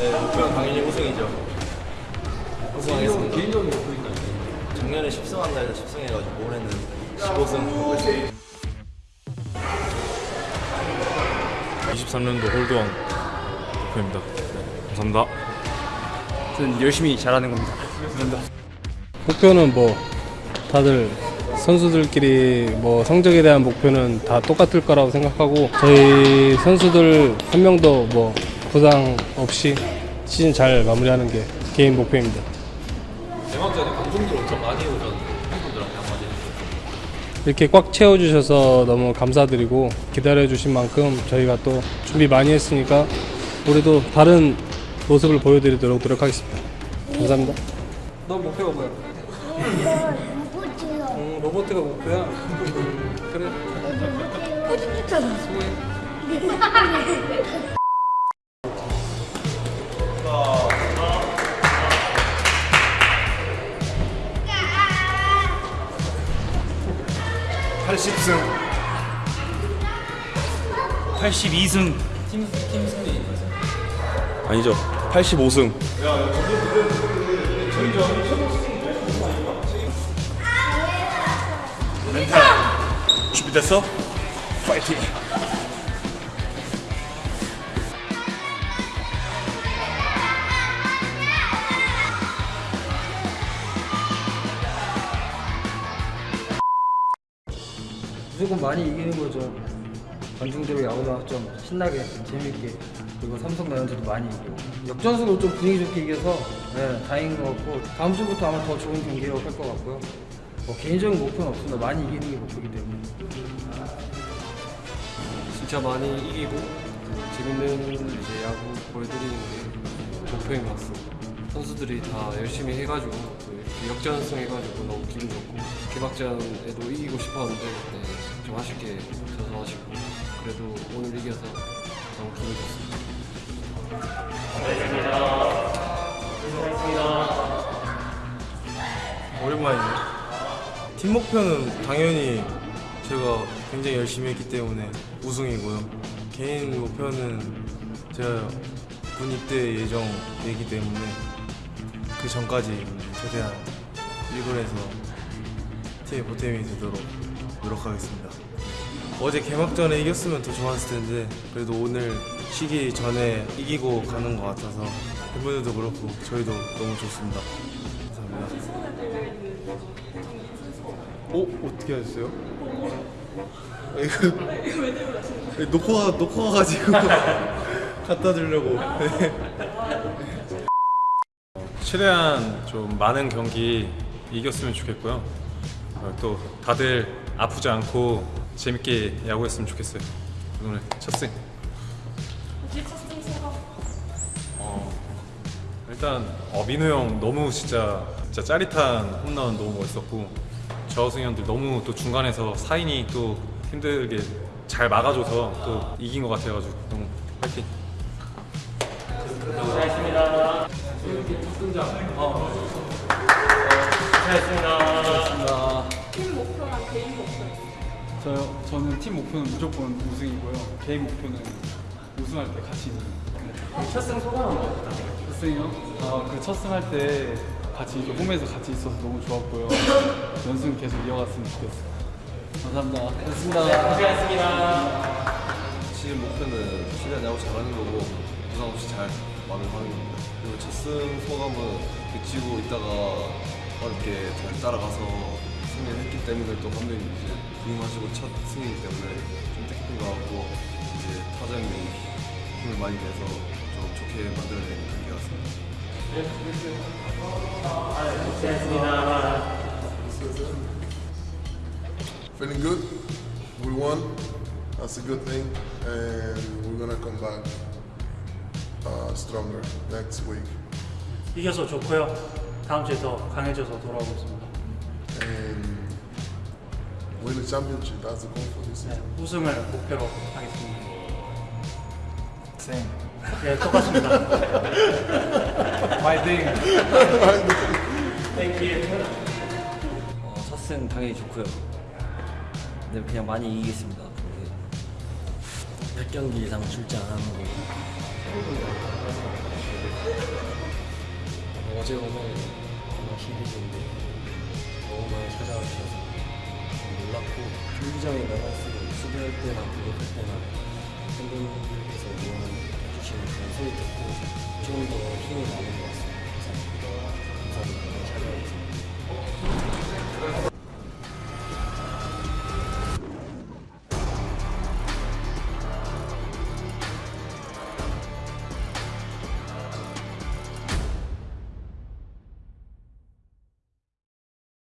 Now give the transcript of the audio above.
네, 목표는 당연히 우승이죠. 우승하겠습니다. 개인적인 목표니까. 작년에 10승한 날에서 10승 해가지고 올해는 15승 하고 있습니다. 23년도 홀드왕 목표입니다. 네, 감사합니다. 저는 열심히 잘하는 겁니다. 목표는 뭐 다들 선수들끼리 뭐 성적에 대한 목표는 다 똑같을 거라고 생각하고 저희 선수들 한 명도 뭐 부상 없이 시즌 잘 마무리하는 게 개인 목표입니다. 대박전에 감독들 엄청 많이 오셨는데 팬분들한테 한마디 이렇게 꽉 채워주셔서 너무 감사드리고 기다려주신 만큼 저희가 또 준비 많이 했으니까 우리도 다른 모습을 보여드리도록 노력하겠습니다. 감사합니다. 너 목표가 뭐야? 로봇이요. 음, 로봇가 목표야. 그래. 아니죠. 85승. 멘탈 준비됐어? 파이팅! 무조건 많이 이기는 거죠. 관중대로 야구도 좀 신나게, 재밌게. 그리고 삼성 라이온즈도 많이 이기고. 역전승으로 좀 분위기 좋게 이겨서 네, 다행인 것 같고 다음 주부터 아마 더 좋은 경기로 할것 같고요. 뭐 개인적인 목표는 없습니다. 많이 이기는 게 목표이기 때문에. 진짜 많이 이기고 재밌는 이제 야구 보여드리는 게 목표인 것 같습니다. 선수들이 다 열심히 해가지고 또 이렇게 역전승 해가지고 너무 기분 좋고 개막전에도 이기고 싶었는데 네, 좀 아쉽게 져서 아쉽고 그래도 오늘 이겨서 너무 기분 좋습니다. 오랜만이네. 팀 목표는 당연히 제가 굉장히 열심히 했기 때문에 우승이고요. 개인 목표는 제가 군 입대 예정이기 때문에 그 전까지 최대한 1군에서 팀의 보탬이 되도록 노력하겠습니다. 어제 개막전에 이겼으면 더 좋았을 텐데 그래도 오늘 쉬기 전에 이기고 가는 것 같아서 팬분들도 그렇고 저희도 너무 좋습니다. 감사합니다. 어? 어떻게 하셨어요? 이거 놓고 가 놓고 가가지고 갖다 주려고. 네. 최대한 좀 많은 경기 이겼으면 좋겠고요. 어, 또 다들 아프지 않고 재밌게 야구했으면 좋겠어요. 오늘 첫 승. 어, 일단 어, 민우 형 너무 진짜 진짜 짜릿한 홈런 너무 멋있었고 저승 형들 너무 또 중간에서 사인이 또 힘들게 잘 막아줘서 또 이긴 것 같아가지고 너무 파이팅. 저요? 저는 팀 목표는 무조건 우승이고요. 개인 목표는 우승할 때 같이 있는. 첫승 소감은 어떠세요? 첫승이요? 아, 그 첫승 할 때 같이 이렇게 홈에서 같이 있어서 너무 좋았고요. 연승 계속 이어갔으면 좋겠어요. 감사합니다. 고맙습니다. 지금 목표는 최대한 야구 잘하는 거고 부상 없이 잘 마무리하는 겁니다. 그리고 첫승 소감은 그치고 있다가 어렵게 잘 따라가서 승리를 했기 때문에 또 감독님 이제 부임하시고 첫 승이기 때문에 좀 뜻깊은 것 같고 이제 타자님이 힘을 많이 내서 좀 좋게 만들어내는 경기 같습니다. Feeling good. We won. That's a good thing. And we're to come back uh, stronger next week. 이겨서 좋고요. 다음 주에 더 강해져서 돌아오겠습니다. Win the championship. That's the goal for this 네, season. 우승을 목표로 하겠습니다. 네, 네 똑같습니다. 파이팅! 어, 첫승 당연히 좋고요. 근데 그냥 많이 이기겠습니다. 100경기 이상 출장 안 하는 거. 어제 오늘 놀랐고 경기장에 나갈수록 수비할 때나 공격할 때나 팬분들께서 응원해주시는 그런 소리 듣고 조금 더 힘이 나는 것 같습니다. 그래서 감사합니다. 많이 찾아와주셔서